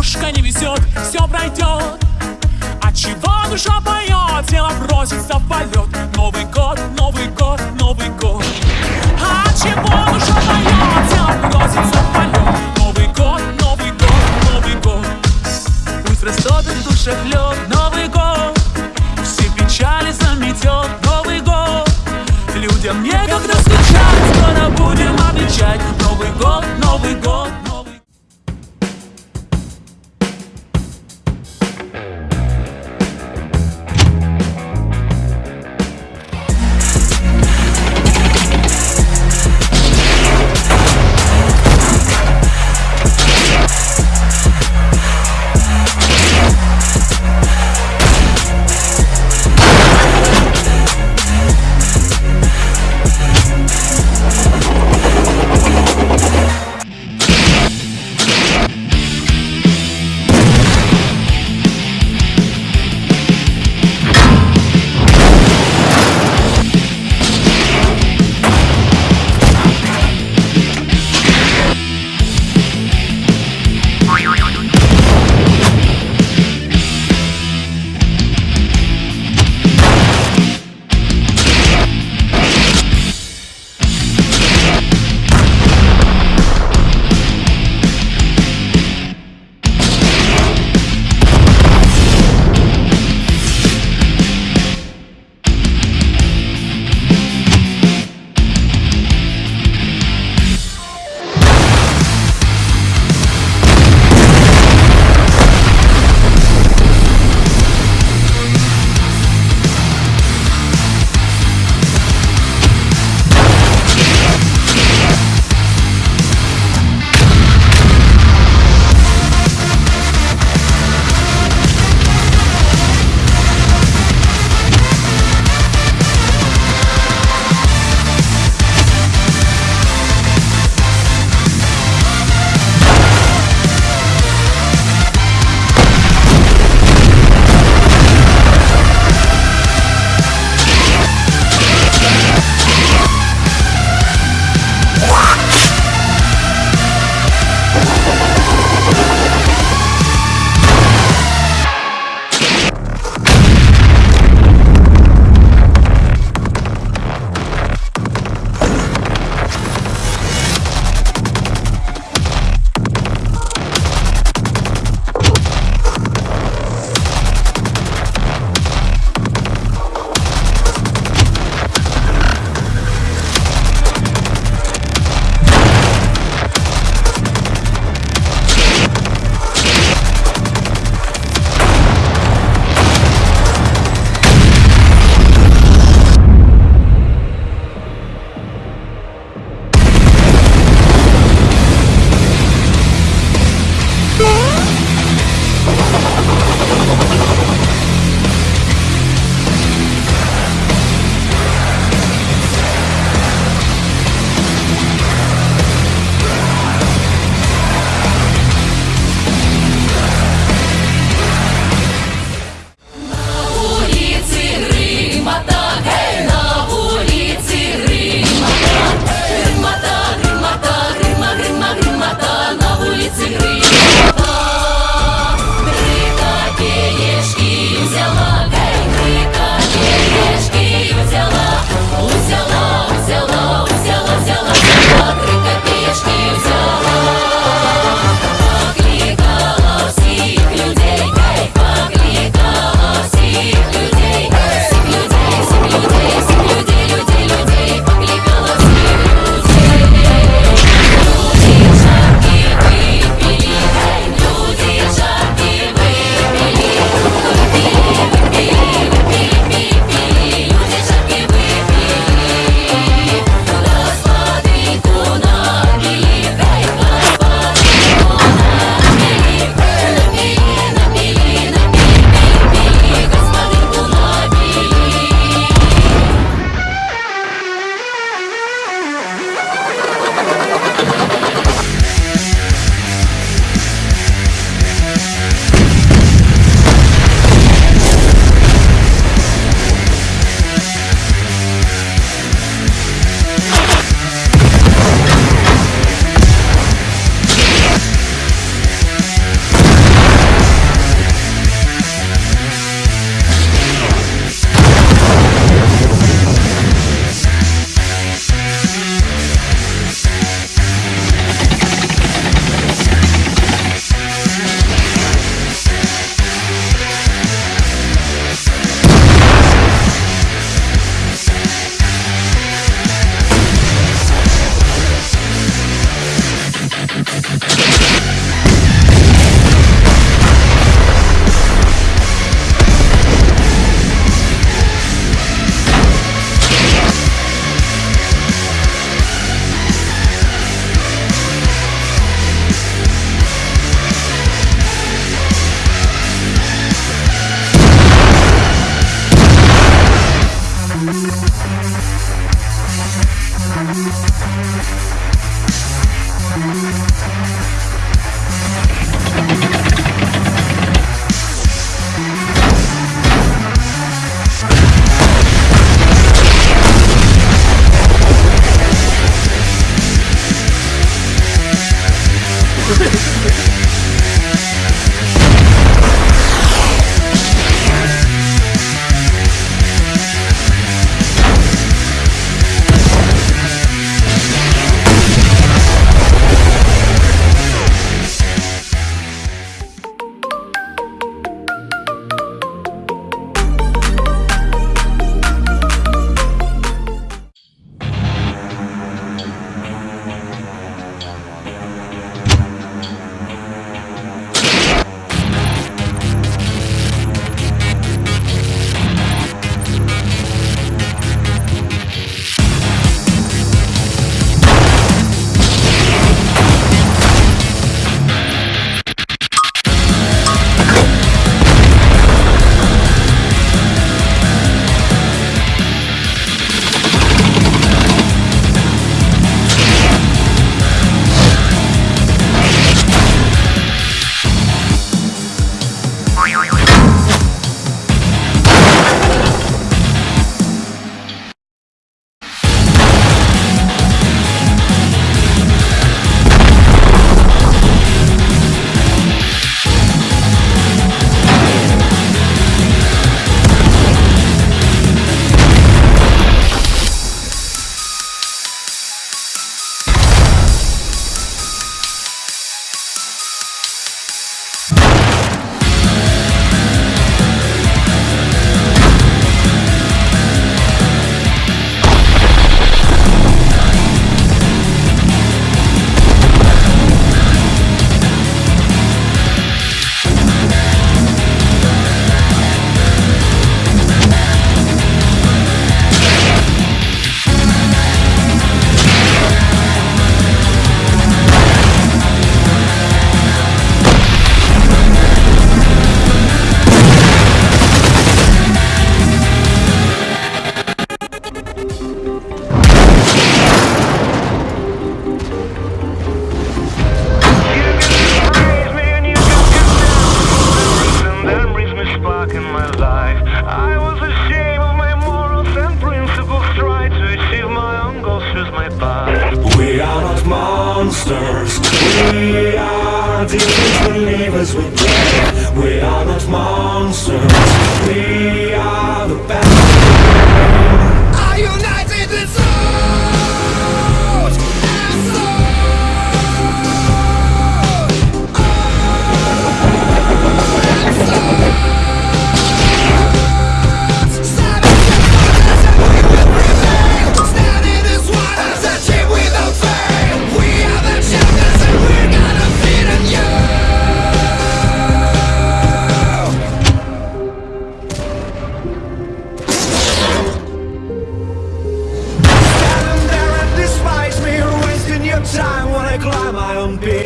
ножка не везет, все пройдет.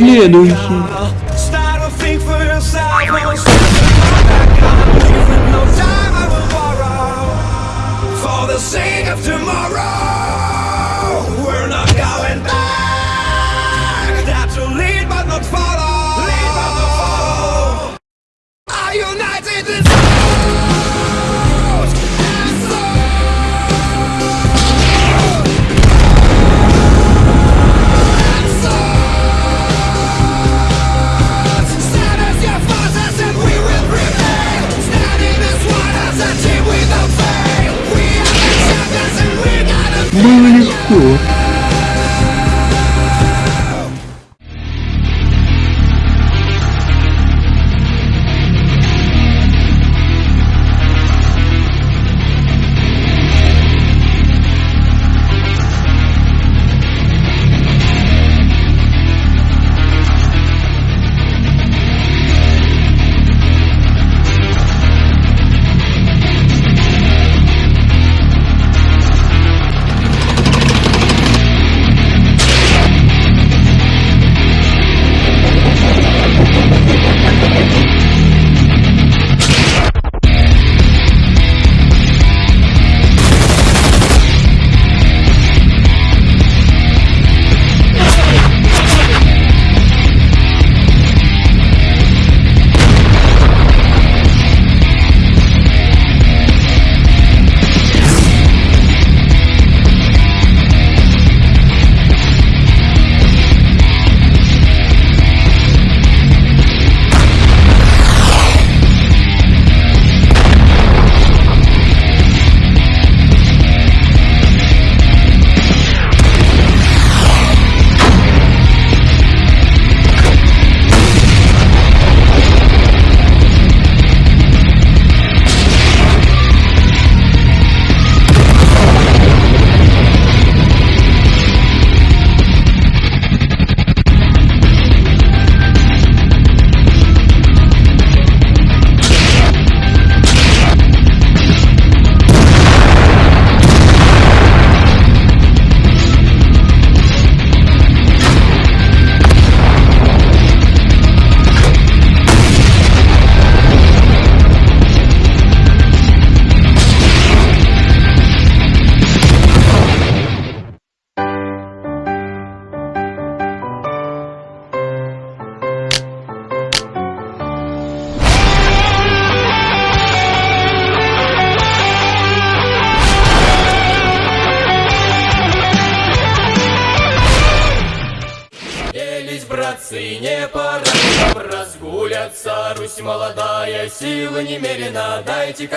Medo, gente.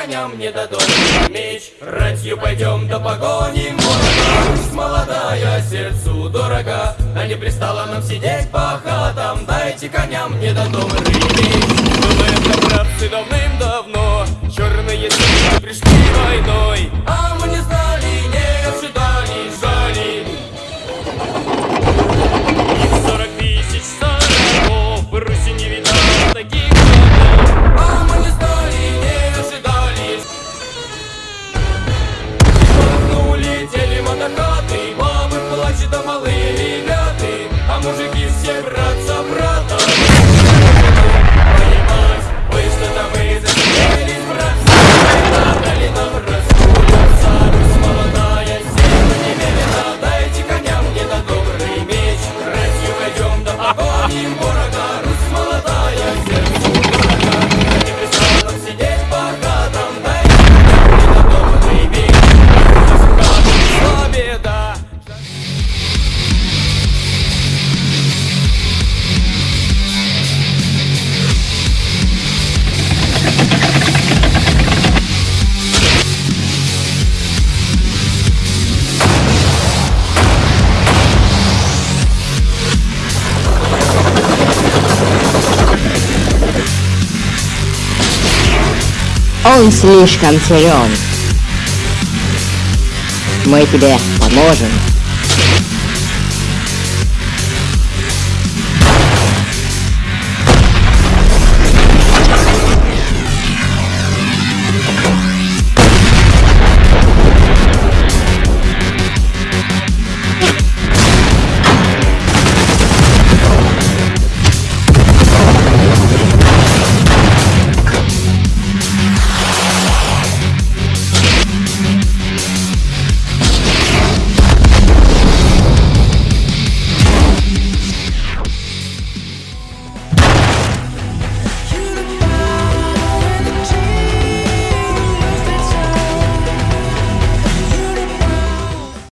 коням не дадут меч. Ратью пойдем до погони ворона. Пусть молодая сердцу дорога, а не пристала нам сидеть по хатам. Дайте коням не дадут меч. Мы добраться давным-давно, черные силы пришли войной, а мы не знаем. Он слишком силен. Мы тебе поможем.